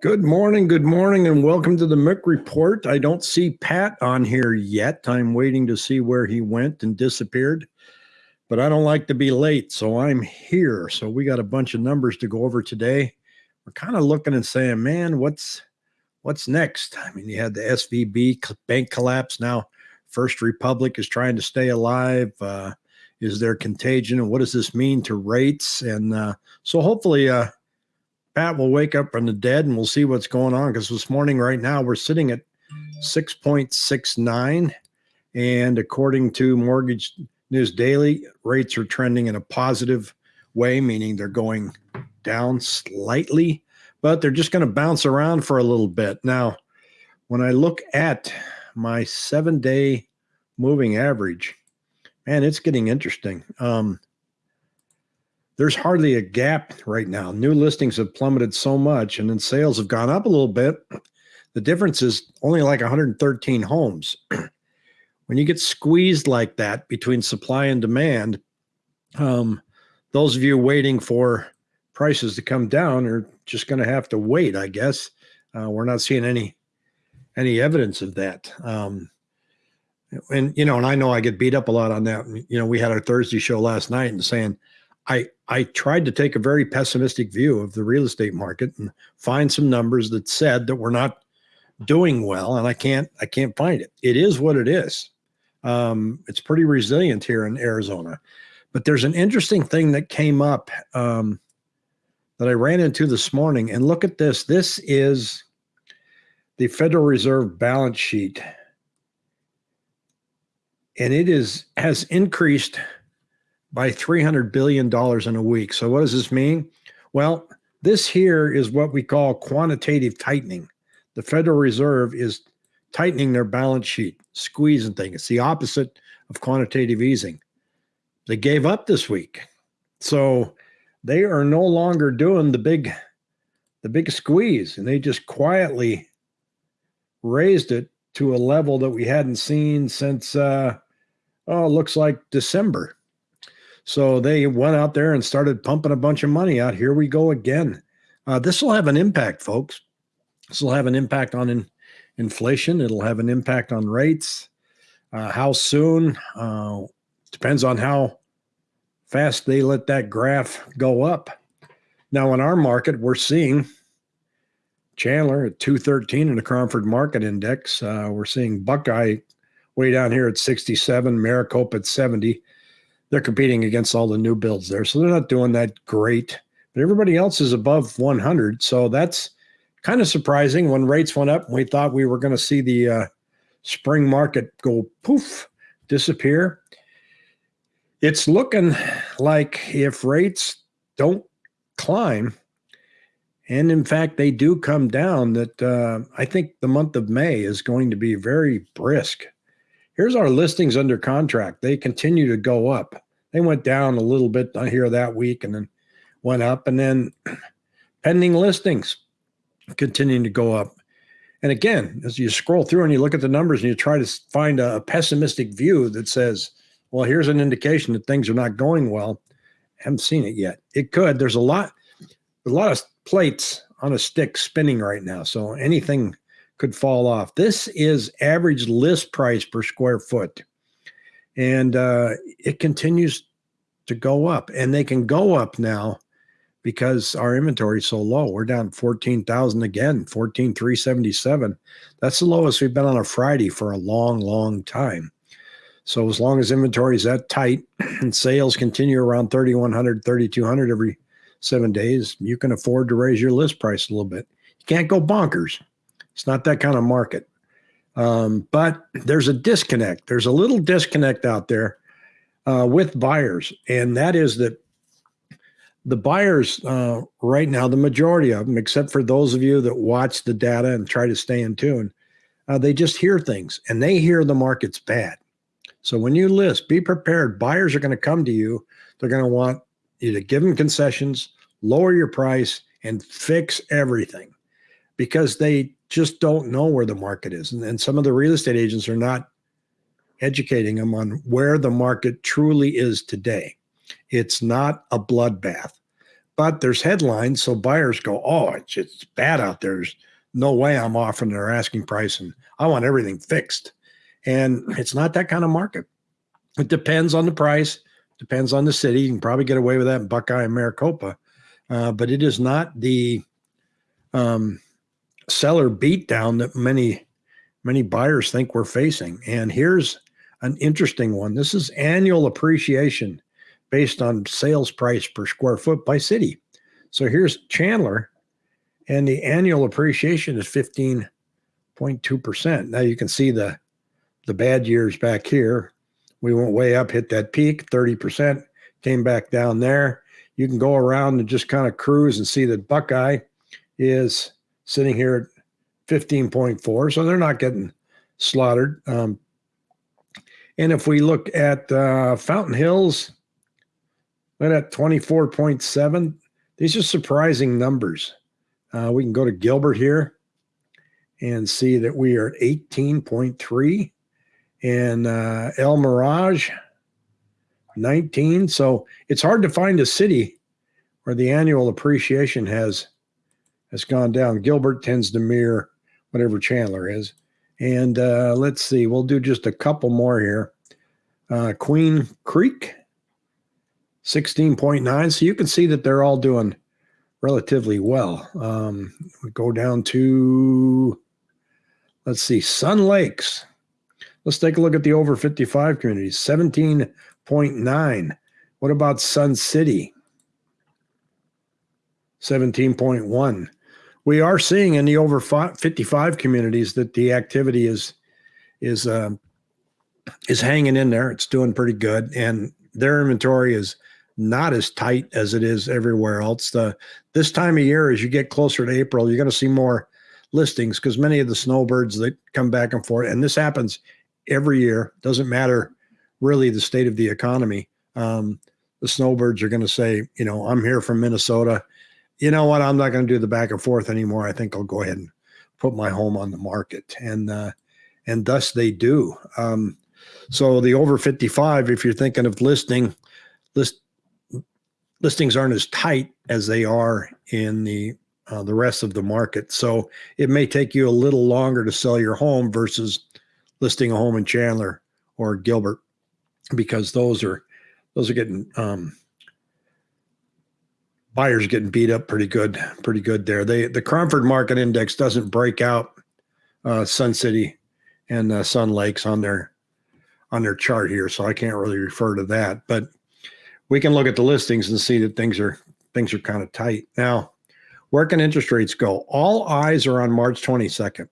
Good morning, good morning, and welcome to the Mick Report. I don't see Pat on here yet. I'm waiting to see where he went and disappeared, but I don't like to be late, so I'm here. So we got a bunch of numbers to go over today. We're kind of looking and saying, man, what's what's next? I mean, you had the SVB bank collapse. Now, First Republic is trying to stay alive. Uh, is there contagion, and what does this mean to rates? And uh, so, hopefully, uh, Pat will wake up from the dead and we'll see what's going on. Because this morning, right now, we're sitting at 6.69. And according to Mortgage News Daily, rates are trending in a positive way, meaning they're going down slightly, but they're just going to bounce around for a little bit. Now, when I look at my seven day moving average, man, it's getting interesting. Um, there's hardly a gap right now. New listings have plummeted so much, and then sales have gone up a little bit. The difference is only like 113 homes. when you get squeezed like that between supply and demand, um, those of you waiting for prices to come down are just going to have to wait, I guess. Uh, we're not seeing any any evidence of that. Um, and you know, and I know I get beat up a lot on that. You know, we had our Thursday show last night and saying I I tried to take a very pessimistic view of the real estate market and find some numbers that said that we're not doing well, and I can't I can't find it. It is what it is. Um, it's pretty resilient here in Arizona, but there's an interesting thing that came up um, that I ran into this morning. And look at this. This is the Federal Reserve balance sheet, and it is has increased by $300 billion in a week. So, what does this mean? Well, this here is what we call quantitative tightening. The Federal Reserve is tightening their balance sheet, squeezing things. It's the opposite of quantitative easing. They gave up this week. So, they are no longer doing the big the big squeeze and they just quietly raised it to a level that we hadn't seen since uh oh looks like December so they went out there and started pumping a bunch of money out. Here we go again. Uh, this will have an impact, folks. This will have an impact on in, inflation. It'll have an impact on rates. Uh, how soon uh, depends on how fast they let that graph go up. Now, in our market, we're seeing Chandler at 213 in the Cromford Market Index. Uh, we're seeing Buckeye way down here at 67, Maricopa at 70 they're competing against all the new builds there. So they're not doing that great. But everybody else is above 100. So that's kind of surprising when rates went up. We thought we were going to see the uh, spring market go poof, disappear. It's looking like if rates don't climb, and in fact they do come down, that uh, I think the month of May is going to be very brisk. Here's our listings under contract. They continue to go up. They went down a little bit here that week and then went up. And then pending listings continuing to go up. And again, as you scroll through and you look at the numbers and you try to find a, pessimistic view that says, well, here's an indication that things are not going well. I haven't seen it yet. It could. There's a lot, a lot of plates on a stick spinning right now. So anything could fall off. This is average list price per square foot. And uh, it continues to go up. And they can go up now because our inventory is so low. We're down 14,000 again, 14,377. That's the lowest we've been on a Friday for a long, long time. So as long as inventory is that tight and sales continue around 3,100, 3,200 every seven days, you can afford to raise your list price a little bit. You can't go bonkers. It's not that kind of market. Um, but there's a disconnect. There's a little disconnect out there uh, with buyers, and that is that the buyers uh, right now, the majority of them, except for those of you that watch the data and try to stay in tune, uh, they just hear things and they hear the market's bad. So when you list, be prepared. Buyers are going to come to you. They're going to want you to give them concessions, lower your price, and fix everything because they just don't know where the market is. And, and some of the real estate agents are not educating them on where the market truly is today. It's not a bloodbath. but there's headlines. So buyers go, oh, it's, it's bad out there. There's no way I'm offering their asking price and I want everything fixed. And it's not that kind of market. It depends on the price, depends on the city. You can probably get away with that in Buckeye and Maricopa, uh, but it is not the um, seller beatdown that many many buyers think we're facing. And here's an interesting one. This is annual appreciation based on sales price per square foot by city. So here's Chandler, and the annual appreciation is 15.2%. Now you can see the the bad years back here. We went way up, hit that peak, 30%, came back down there. You can go around and just kind of cruise and see that Buckeye is sitting here at 15.4. So they're not getting slaughtered. Um, and if we look at uh, Fountain Hills, look at 24.7. These are surprising numbers. Uh, we can go to Gilbert here and see that we are at 18.3 and uh, El Mirage 19. So it's hard to find a city where the annual appreciation has has gone down. Gilbert tends to mirror whatever Chandler is. And uh, let's see, we'll do just a couple more here. Uh, Queen Creek, 16.9. So you can see that they're all doing relatively well. Um, we go down to, let's see, Sun Lakes. Let's take a look at the over 55 communities, 17.9. What about Sun City? 17.1 we are seeing in the over 55 communities that the activity is is uh, is hanging in there. It's doing pretty good, and their inventory is not as tight as it is everywhere else. The this time of year, as you get closer to April, you're going to see more listings because many of the snowbirds that come back and forth, and this happens every year. Doesn't matter really the state of the economy. Um, the snowbirds are going to say, you know, I'm here from Minnesota you know what? I'm not going to do the back and forth anymore. I think I'll go ahead and put my home on the market, and uh, and thus they do. Um, so the over 55, if you're thinking of listing, list listings aren't as tight as they are in the uh, the rest of the market. So it may take you a little longer to sell your home versus listing a home in Chandler or Gilbert, because those are those are getting um, buyers getting beat up pretty good, pretty good there. They the Cromford Market Index doesn't break out uh, Sun City and uh, Sun Lakes on their on their chart here, so I can't really refer to that. But we can look at the listings and see that things are things are kind of tight now. Where can interest rates go? All eyes are on March 22nd.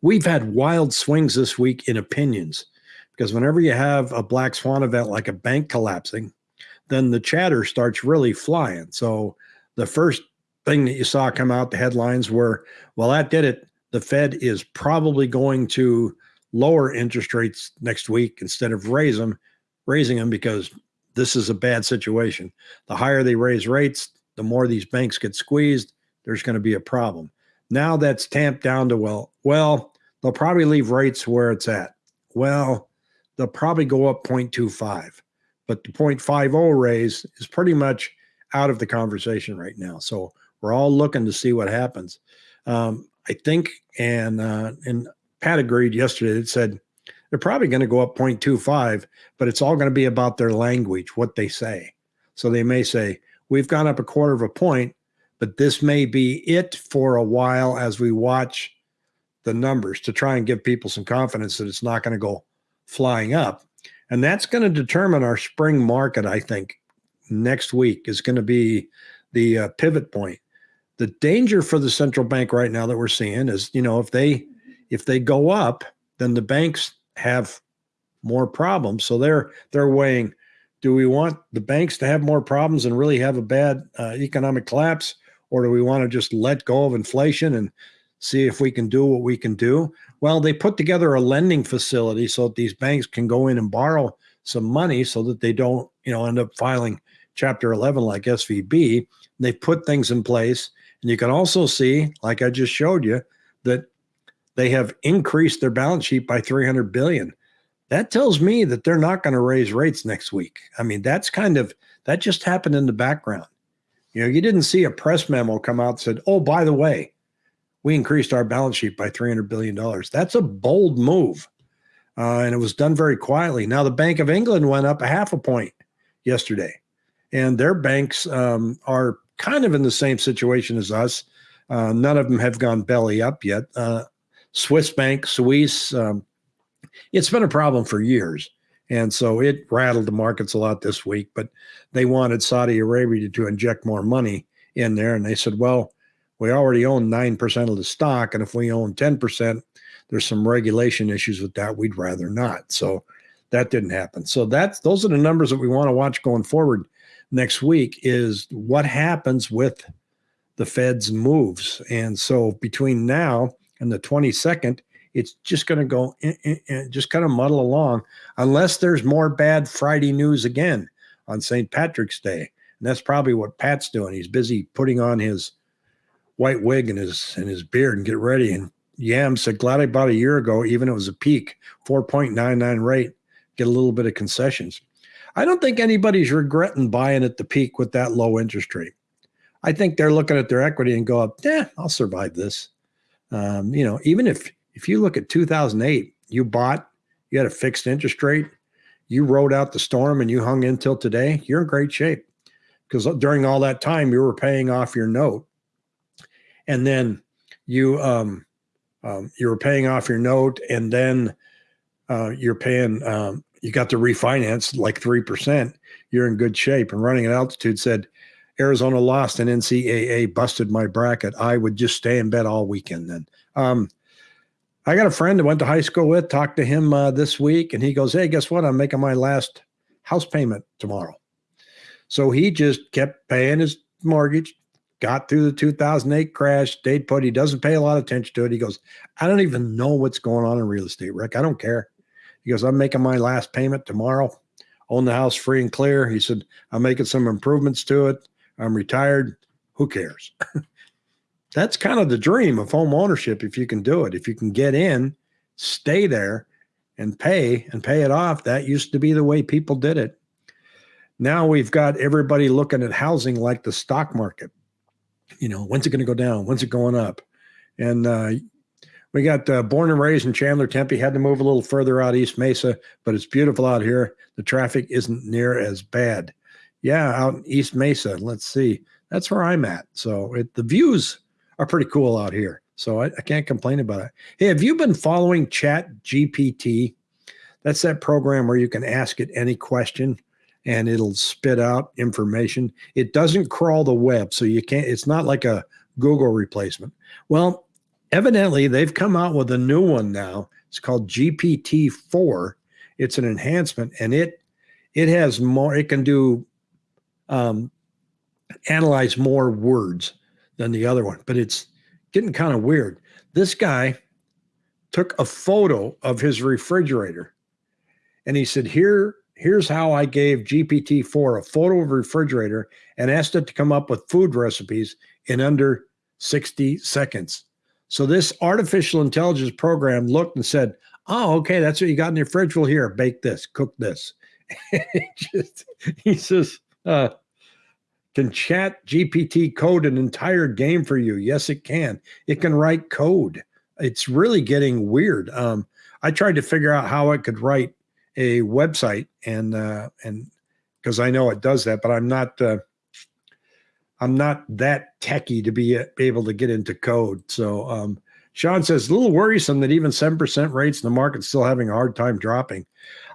We've had wild swings this week in opinions because whenever you have a black swan event like a bank collapsing, then the chatter starts really flying. So the first thing that you saw come out, the headlines were, well, that did it. The Fed is probably going to lower interest rates next week instead of raise them, raising them because this is a bad situation. The higher they raise rates, the more these banks get squeezed. There's going to be a problem. Now that's tamped down to well, well, they'll probably leave rates where it's at. Well, they'll probably go up 0.25 but the 0.50 raise is pretty much out of the conversation right now. So we're all looking to see what happens. Um, I think, and uh, and Pat agreed yesterday. It said they're probably going to go up 0.25, but it's all going to be about their language, what they say. So they may say we've gone up a quarter of a point, but this may be it for a while as we watch the numbers to try and give people some confidence that it's not going to go flying up. And that's going to determine our spring market, I think, next week is going to be the uh, pivot point. The danger for the central bank right now that we're seeing is, you know, if they if they go up, then the banks have more problems. So they're they're weighing do we want the banks to have more problems and really have a bad uh, economic collapse or do we want to just let go of inflation and see if we can do what we can do. Well, they put together a lending facility so that these banks can go in and borrow some money so that they don't, you know, end up filing chapter 11 like SVB. They put things in place. And you can also see, like I just showed you, that they have increased their balance sheet by 300 billion. That tells me that they're not going to raise rates next week. I mean, that's kind of that just happened in the background. You know, you didn't see a press memo come out that said, "Oh, by the way, we increased our balance sheet by 300 billion dollars." That's a bold move. Uh, and it was done very quietly. Now the Bank of England went up a half a point yesterday, and their banks um, are kind of in the same situation as us. Uh, none of them have gone belly up yet. Uh, Swiss Bank, Swiss, um, it's been a problem for years. And so it rattled the markets a lot this week, but they wanted Saudi Arabia to inject more money in there. And they said, well, we already own 9% of the stock. And if we own 10%, there's some regulation issues with that. We'd rather not. So that didn't happen. So that's those are the numbers that we want to watch going forward next week is what happens with the Fed's moves. And so between now and the 22nd, it's just going to go in, in, in, just kind of muddle along unless there's more bad Friday news again on St. Patrick's Day. And that's probably what Pat's doing. He's busy putting on his white wig and his and his beard and get ready. And Yam said, glad I bought a year ago, even it was a peak, 4.99 rate, get a little bit of concessions. I don't think anybody's regretting buying at the peak with that low interest rate. I think they're looking at their equity and go, yeah, I'll survive this. Um, you know, even if if you look at 2008, you bought, you had a fixed interest rate, you rode out the storm and you hung in till today, you're in great shape. Because during all that time, you were paying off your note. And then you um, um, you were paying off your note, and then uh, you're paying um, you got to refinance like 3%, you're in good shape. And running at altitude said, Arizona lost and NCAA busted my bracket. I would just stay in bed all weekend then. Um, I got a friend I went to high school with, talked to him uh, this week, and he goes, Hey, guess what? I'm making my last house payment tomorrow. So he just kept paying his mortgage, got through the 2008 crash, stayed put. He doesn't pay a lot of attention to it. He goes, I don't even know what's going on in real estate, Rick. I don't care. He goes, I'm making my last payment tomorrow. Own the house free and clear. He said, I'm making some improvements to it. I'm retired. Who cares? That's kind of the dream of home ownership if you can do it. If you can get in, stay there, and pay and pay it off. That used to be the way people did it. Now we've got everybody looking at housing like the stock market. You know, when's it going to go down? When's it going up? And uh, we got uh, born and raised in Chandler, Tempe. Had to move a little further out East Mesa, but it's beautiful out here. The traffic isn't near as bad. Yeah, out in East Mesa. Let's see. That's where I'm at. So it, the views are pretty cool out here. So I, I can't complain about it. Hey, have you been following Chat GPT? That's that program where you can ask it any question and it'll spit out information. It doesn't crawl the web, so you can't, it's not like a Google replacement. Well, evidently they've come out with a new one now. It's called GPT-4. It's an enhancement and it it has more, it can do um, analyze more words than the other one, but it's getting kind of weird. This guy took a photo of his refrigerator and he said, Here, here's how I gave GPT-4 a photo of a refrigerator and asked it to come up with food recipes in under 60 seconds. So this artificial intelligence program looked and said, "Oh, okay, that's what you got in your fridge. Well, here, bake this, cook this." just, he says, uh, "Can ChatGPT code an entire game for you?" Yes, it can. It can write code. It's really getting weird. Um, I tried to figure out how it could write a website, and uh, and because I know it does that, but I'm not. Uh, I'm not that techy to be able to get into code. So um, Sean says a little worrisome that even 7% rates in the market still having a hard time dropping.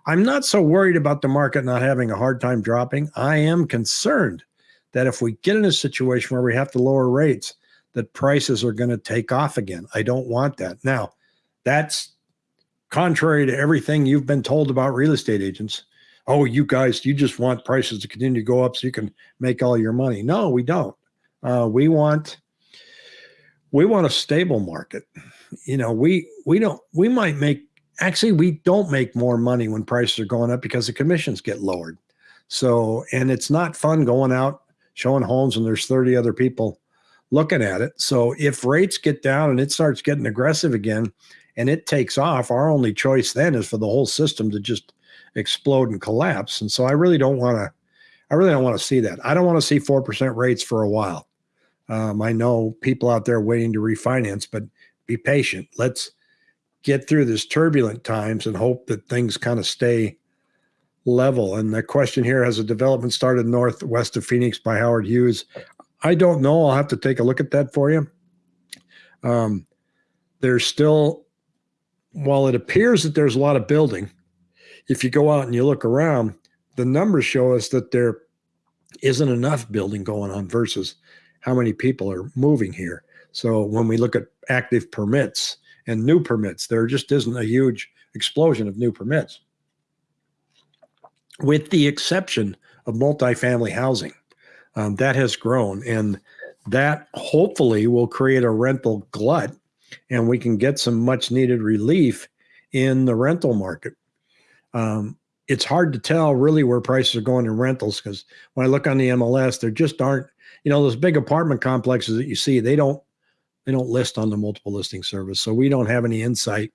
I'm not so worried about the market not having a hard time dropping. I am concerned that if we get in a situation where we have to lower rates, that prices are going to take off again. I don't want that. Now, that's contrary to everything you've been told about real estate agents oh, you guys, you just want prices to continue to go up so you can make all your money. No, we don't. Uh, we want we want a stable market. You know, we we don't we might make actually we don't make more money when prices are going up because the commissions get lowered. So, and it's not fun going out showing homes and there's 30 other people looking at it. So if rates get down and it starts getting aggressive again and it takes off, our only choice then is for the whole system to just explode and collapse. And so I really don't want to, I really don't want to see that. I don't want to see 4% rates for a while. Um, I know people out there waiting to refinance, but be patient. Let's get through this turbulent times and hope that things kind of stay level. And the question here has a development started northwest of Phoenix by Howard Hughes. I don't know. I'll have to take a look at that for you. Um, there's still, while it appears that there's a lot of building, if you go out and you look around, the numbers show us that there isn't enough building going on versus how many people are moving here. So when we look at active permits and new permits, there just isn't a huge explosion of new permits with the exception of multifamily housing. Um, that has grown, and that hopefully will create a rental glut, and we can get some much needed relief in the rental market. Um, it's hard to tell really where prices are going in rentals because when I look on the MLS, there just aren't, you know, those big apartment complexes that you see, they don't they don't list on the multiple listing service. So we don't have any insight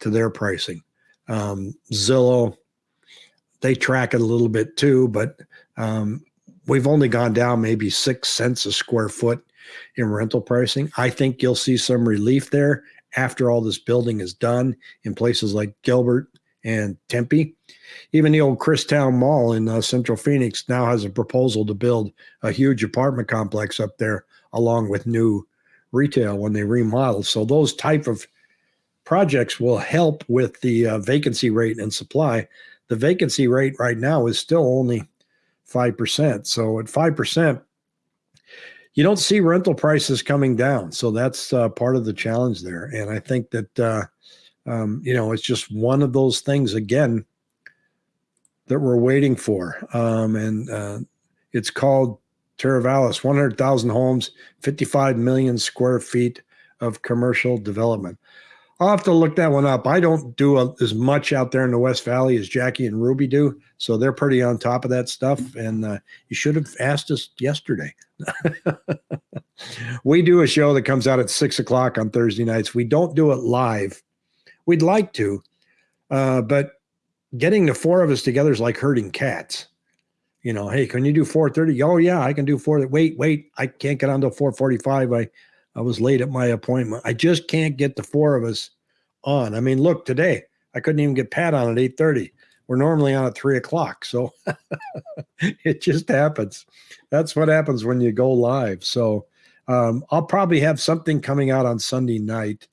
to their pricing. Um, Zillow, they track it a little bit too, but um, we've only gone down maybe six cents a square foot in rental pricing. I think you'll see some relief there after all this building is done in places like Gilbert and Tempe. Even the old Christown Mall in uh, Central Phoenix now has a proposal to build a huge apartment complex up there along with new retail when they remodel. So those type of projects will help with the uh, vacancy rate and supply the vacancy rate right now is still only 5%. So at 5%, you don't see rental prices coming down. So that's uh, part of the challenge there. And I think that, uh, um, you know, it's just one of those things, again, that we're waiting for. Um, and uh, it's called Teravalis 100,000 homes, 55 million square feet of commercial development. I'll have to look that one up. I don't do a, as much out there in the West Valley as Jackie and Ruby do, so they're pretty on top of that stuff. And uh, you should have asked us yesterday. we do a show that comes out at six o'clock on Thursday nights. We don't do it live. We'd like to, uh, but getting the four of us together is like herding cats. You know, hey, can you do 4:30? Oh yeah, I can do four. Wait, wait, I can't get on to 4:45. I I was late at my appointment. I just can't get the four of us on. I mean, look, today I couldn't even get Pat on at 8:30. We're normally on at three o'clock. So it just happens. That's what happens when you go live. So um, I'll probably have something coming out on Sunday night,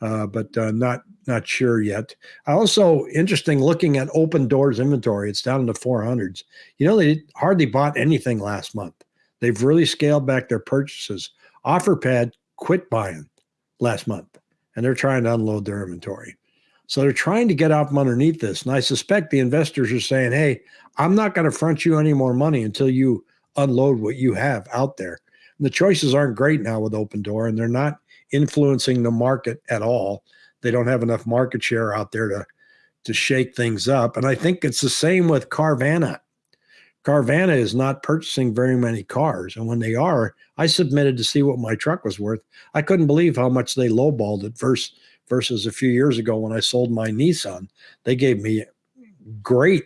uh, but uh, not not sure yet. I also interesting looking at Opendoor's inventory. It's down in the 400s. You know, they hardly bought anything last month. They've really scaled back their purchases. OfferPad quit buying last month and they're trying to unload their inventory. So they're trying to get out from underneath this. And I suspect the investors are saying, hey, I'm not going to front you any more money until you unload what you have out there. And the choices aren't great now with Opendoor and they're not influencing the market at all. They don't have enough market share out there to, to shake things up. And I think it's the same with Carvana. Carvana is not purchasing very many cars. And when they are, I submitted to see what my truck was worth. I couldn't believe how much they lowballed it versus, versus a few years ago when I sold my Nissan. They gave me great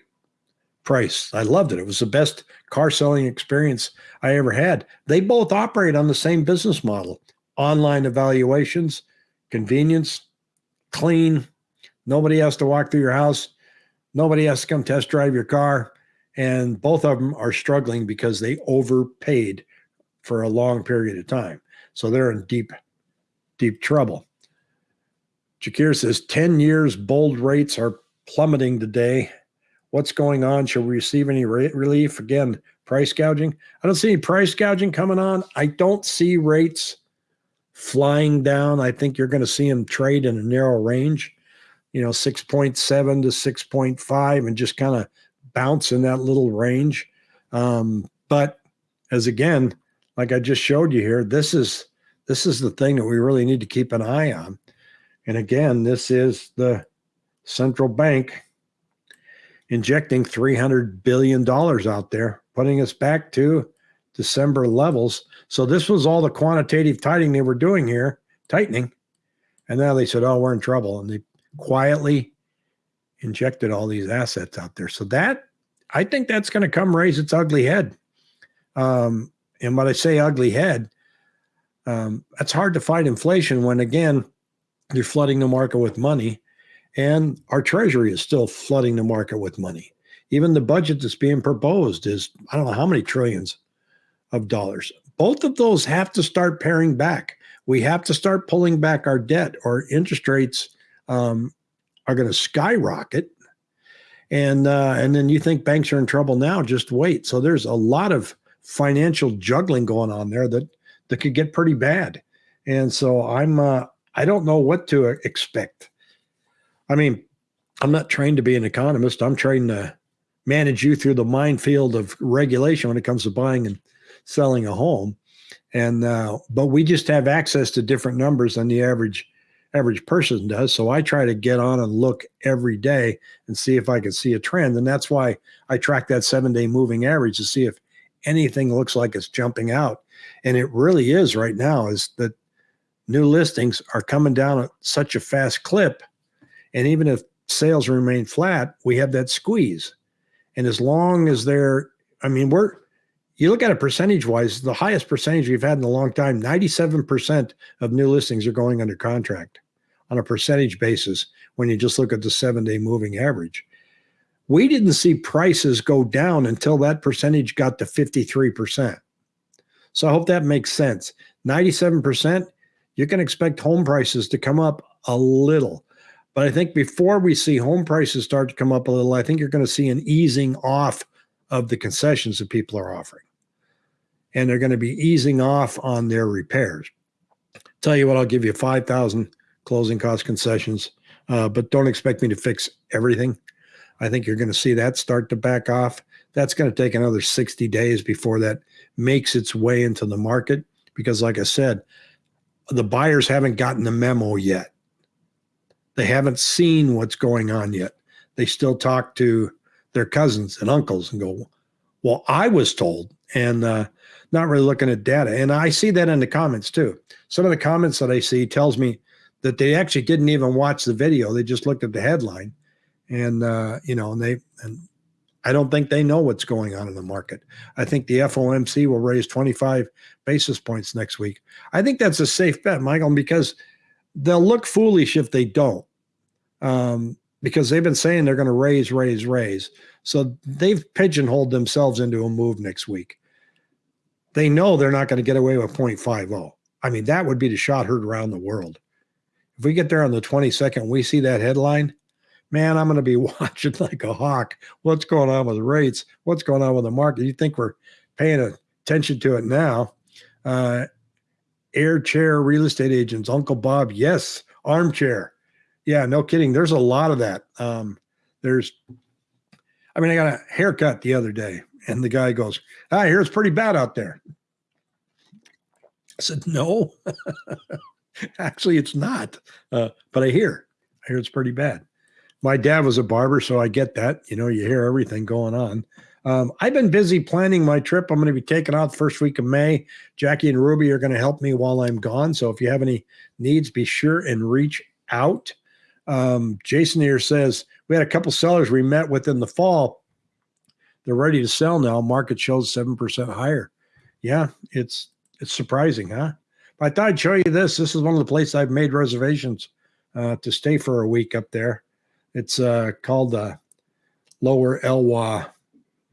price. I loved it. It was the best car selling experience I ever had. They both operate on the same business model online evaluations, convenience, clean. Nobody has to walk through your house. Nobody has to come test drive your car and both of them are struggling because they overpaid for a long period of time. So they're in deep, deep trouble. Jakir says 10 years bold rates are plummeting today. What's going on? Should we receive any rate relief? Again, price gouging. I don't see any price gouging coming on. I don't see rates flying down. I think you're going to see them trade in a narrow range, you know, 6.7 to 6.5 and just kind of bounce in that little range. Um, but as again, like I just showed you here, this is this is the thing that we really need to keep an eye on. And again, this is the central bank injecting $300 billion out there, putting us back to December levels. So this was all the quantitative tightening they were doing here, tightening. And now they said, oh, we're in trouble. And they quietly injected all these assets out there. So that I think that's going to come raise its ugly head. Um, and when I say ugly head, um, it's hard to fight inflation when, again, you're flooding the market with money, and our treasury is still flooding the market with money. Even the budget that's being proposed is, I don't know how many trillions of dollars. Both of those have to start paring back. We have to start pulling back our debt, or interest rates um, are going to skyrocket. And uh, and then you think banks are in trouble now? Just wait. So there's a lot of financial juggling going on there that that could get pretty bad. And so I'm uh, I don't know what to expect. I mean, I'm not trained to be an economist. I'm trained to manage you through the minefield of regulation when it comes to buying and selling a home. And uh, but we just have access to different numbers than the average average person does. So I try to get on and look every day and see if I can see a trend. And that's why I track that seven day moving average to see if anything looks like it's jumping out. And it really is right now is that new listings are coming down at such a fast clip. And even if sales remain flat, we have that squeeze. And as long as they're, I mean, we're, you look at it percentage wise, the highest percentage we've had in a long time 97% of new listings are going under contract on a percentage basis when you just look at the seven day moving average. We didn't see prices go down until that percentage got to 53%. So I hope that makes sense. 97%, you can expect home prices to come up a little. But I think before we see home prices start to come up a little, I think you're going to see an easing off of the concessions that people are offering. And they're going to be easing off on their repairs. Tell you what, I'll give you 5,000 closing cost concessions, uh, but don't expect me to fix everything. I think you're going to see that start to back off. That's going to take another 60 days before that makes its way into the market because, like I said, the buyers haven't gotten the memo yet. They haven't seen what's going on yet. They still talk to their cousins and uncles and go, Well, I was told, and uh, not really looking at data. And I see that in the comments too. Some of the comments that I see tells me that they actually didn't even watch the video. They just looked at the headline and, uh, you know, and they, and I don't think they know what's going on in the market. I think the FOMC will raise 25 basis points next week. I think that's a safe bet, Michael, because they'll look foolish if they don't. Um, because they've been saying they're going to raise, raise, raise. So they've pigeonholed themselves into a move next week. They know they're not going to get away with 0.50. I mean, that would be the shot heard around the world. If we get there on the 22nd, we see that headline, man, I'm going to be watching like a hawk. What's going on with rates? What's going on with the market? You think we're paying attention to it now? Uh, air chair real estate agents, Uncle Bob, yes, armchair. Yeah, no kidding. There's a lot of that. Um, there's, I mean, I got a haircut the other day, and the guy goes, "I hear it's pretty bad out there." I said, "No." Actually, it's not. Uh, but I hear, I hear it's pretty bad. My dad was a barber, so I get that. You know, you hear everything going on. Um, I've been busy planning my trip. I'm going to be taking out the first week of May. Jackie and Ruby are going to help me while I'm gone. So if you have any needs, be sure and reach out. Um, Jason here says we had a couple sellers we met with in the fall. They're ready to sell now. Market shows seven percent higher. Yeah, it's it's surprising, huh? But I thought I'd show you this. This is one of the places I've made reservations uh, to stay for a week up there. It's uh, called the Lower Elwha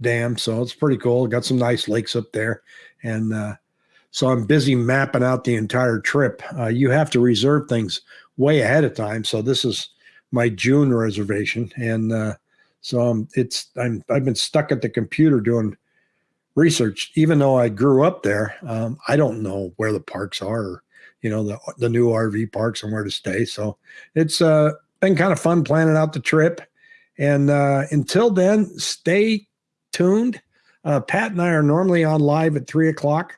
Dam, so it's pretty cool. Got some nice lakes up there, and uh, so I'm busy mapping out the entire trip. Uh, you have to reserve things way ahead of time, so this is my June reservation, and uh, so um, it's I'm I've been stuck at the computer doing research, even though I grew up there, um, I don't know where the parks are, or, you know, the, the new RV parks and where to stay. So it's uh, been kind of fun planning out the trip. And uh, until then, stay tuned. Uh, Pat and I are normally on live at three o'clock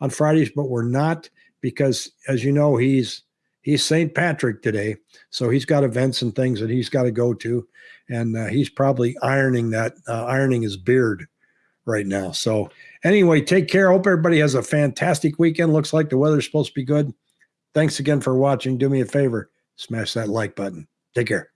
on Fridays, but we're not because, as you know, he's he's St. Patrick today, so he's got events and things that he's got to go to, and uh, he's probably ironing that uh, ironing his beard right now. So anyway, take care. Hope everybody has a fantastic weekend. Looks like the weather's supposed to be good. Thanks again for watching. Do me a favor, smash that like button. Take care.